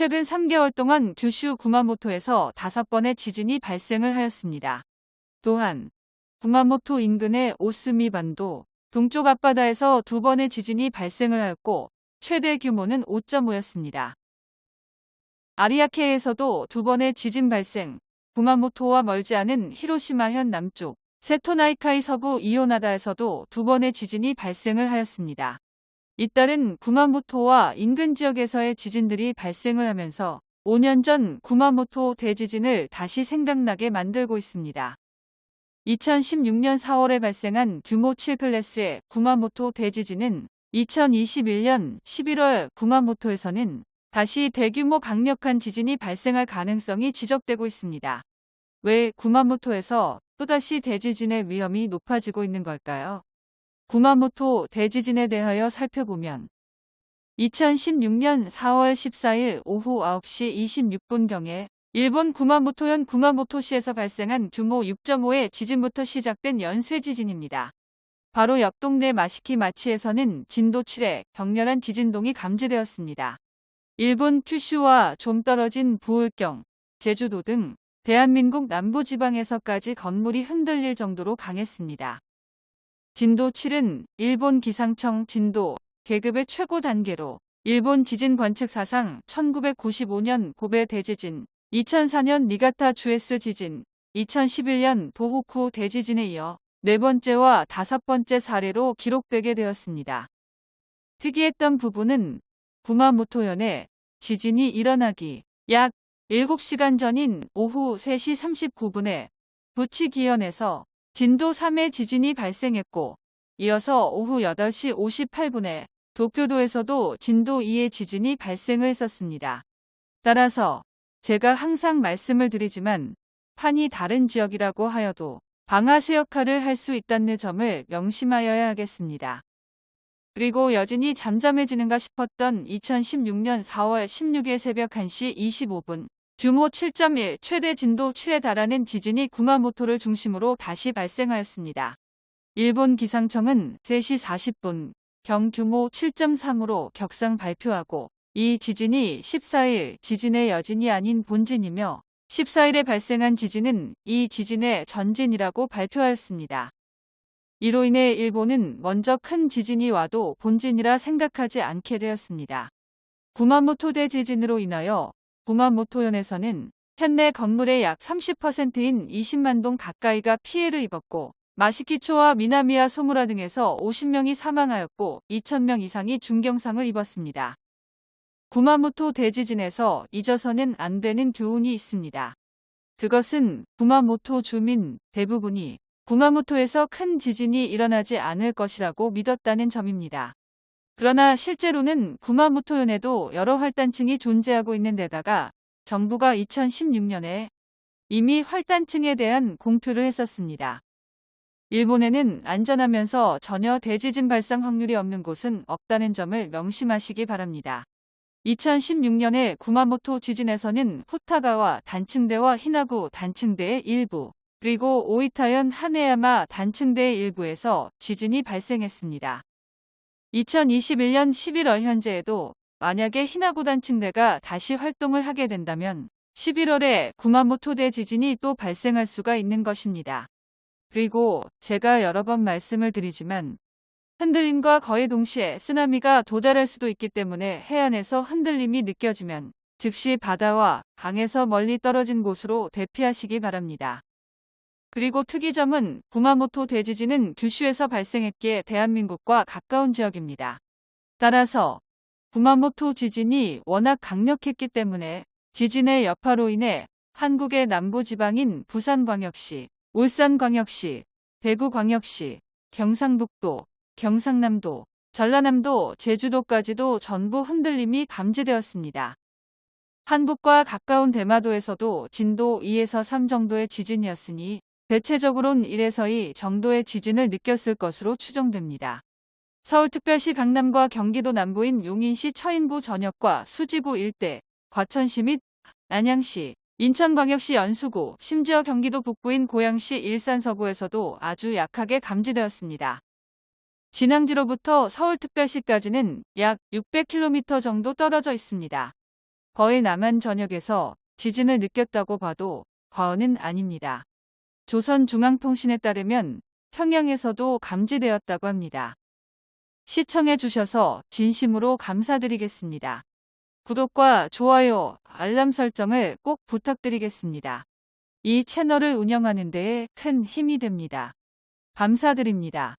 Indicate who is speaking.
Speaker 1: 최근 3개월 동안 규슈 구마모토에서 5번의 지진이 발생을 하였습니다. 또한 구마모토 인근의 오스미 반도 동쪽 앞바다에서 두 번의 지진이 발생을 하였고 최대 규모는 5.5였습니다. 아리아케에서도 두 번의 지진 발생, 구마모토와 멀지 않은 히로시마현 남쪽, 세토나이카이 서부 이오나다에서도 두 번의 지진이 발생을 하였습니다. 잇따른 구마모토와 인근 지역에서의 지진들이 발생을 하면서 5년 전 구마모토 대지진을 다시 생각나게 만들고 있습니다. 2016년 4월에 발생한 규모 7클래스의 구마모토 대지진은 2021년 11월 구마모토에서는 다시 대규모 강력한 지진이 발생할 가능성이 지적되고 있습니다. 왜 구마모토에서 또다시 대지진의 위험이 높아지고 있는 걸까요? 구마모토 대지진에 대하여 살펴보면 2016년 4월 14일 오후 9시 26분경에 일본 구마모토현 구마모토시에서 발생한 규모 6.5의 지진부터 시작된 연쇄 지진입니다. 바로 옆 동네 마시키 마치에서는 진도 7의 격렬한 지진동이 감지되었습니다. 일본 큐슈와 좀 떨어진 부울경, 제주도 등 대한민국 남부지방에서까지 건물이 흔들릴 정도로 강했습니다. 진도 7은 일본 기상청 진도 계급의 최고 단계로 일본 지진 관측 사상 1995년 고베 대지진, 2004년 니가타 주에스 지진, 2011년 도호쿠 대지진에 이어 네 번째와 다섯 번째 사례로 기록되게 되었습니다. 특이했던 부분은 구마모토현에 지진이 일어나기 약 7시간 전인 오후 3시 39분에 부치기현에서 진도 3의 지진이 발생했고 이어서 오후 8시 58분에 도쿄도에서도 진도 2의 지진이 발생을 했었습니다. 따라서 제가 항상 말씀을 드리지만 판이 다른 지역이라고 하여도 방아쇠 역할을 할 수 있다는 점을 명심하여야 하겠습니다. 그리고 여진이 잠잠해지는가 싶었던 2016년 4월 16일 새벽 1시 25분 규모 7.1 최대 진도 7에 달하는 지진이 구마모토를 중심으로 다시 발생하였습니다. 일본 기상청은 3시 40분 경규모 7.3으로 격상 발표하고 이 지진이 14일 지진의 여진이 아닌 본진이며 14일에 발생한 지진은 이 지진의 전진이라고 발표하였습니다. 이로 인해 일본은 먼저 큰 지진이 와도 본진이라 생각하지 않게 되었습니다. 구마모토 대지진으로 인하여 구마모토현에서는 현내 건물의 약 30%인 20만 동 가까이가 피해를 입었고 마시키초와 미나미야 소무라 등에서 50명이 사망하였고 2천명 이상이 중경상을 입었습니다. 구마모토 대지진에서 잊어서는 안 되는 교훈이 있습니다. 그것은 구마모토 주민 대부분이 구마모토에서 큰 지진이 일어나지 않을 것이라고 믿었다는 점입니다. 그러나 실제로는 구마모토현에도 여러 활단층이 존재하고 있는 데다가 정부가 2016년에 이미 활단층에 대한 공표를 했었습니다. 일본에는 안전하면서 전혀 대지진 발생 확률이 없는 곳은 없다는 점을 명심하시기 바랍니다. 2016년에 구마모토 지진에서는 후타가와 단층대와 히나구 단층대의 일부, 그리고 오이타현 하네야마 단층대의 일부에서 지진이 발생했습니다. 2021년 11월 현재에도 만약에 히나구단 층대가 다시 활동을 하게 된다면 11월에 구마모토대 지진이 또 발생할 수가 있는 것입니다. 그리고 제가 여러 번 말씀을 드리지만 흔들림과 거의 동시에 쓰나미가 도달할 수도 있기 때문에 해안에서 흔들림이 느껴지면 즉시 바다와 강에서 멀리 떨어진 곳으로 대피하시기 바랍니다. 그리고 특이점은 구마모토 대지진은 규슈에서 발생했기에 대한민국과 가까운 지역입니다. 따라서 구마모토 지진이 워낙 강력했기 때문에 지진의 여파로 인해 한국의 남부지방인 부산광역시, 울산광역시, 대구광역시, 경상북도, 경상남도, 전라남도, 제주도까지도 전부 흔들림이 감지되었습니다. 한국과 가까운 대마도에서도 진도 2에서 3 정도의 지진이었으니 대체적으론 1에서 2 정도의 지진을 느꼈을 것으로 추정됩니다. 서울특별시 강남과 경기도 남부인 용인시 처인구 전역과 수지구 일대, 과천시 및 안양시, 인천광역시 연수구, 심지어 경기도 북부인 고양시 일산 서구에서도 아주 약하게 감지되었습니다. 진앙지로부터 서울특별시까지는 약 600km 정도 떨어져 있습니다. 거의 남한 전역에서 지진을 느꼈다고 봐도 과언은 아닙니다. 조선중앙통신에 따르면 평양에서도 감지되었다고 합니다. 시청해 주셔서 진심으로 감사드리겠습니다. 구독과 좋아요, 알람 설정을 꼭 부탁드리겠습니다. 이 채널을 운영하는 데에 큰 힘이 됩니다. 감사드립니다.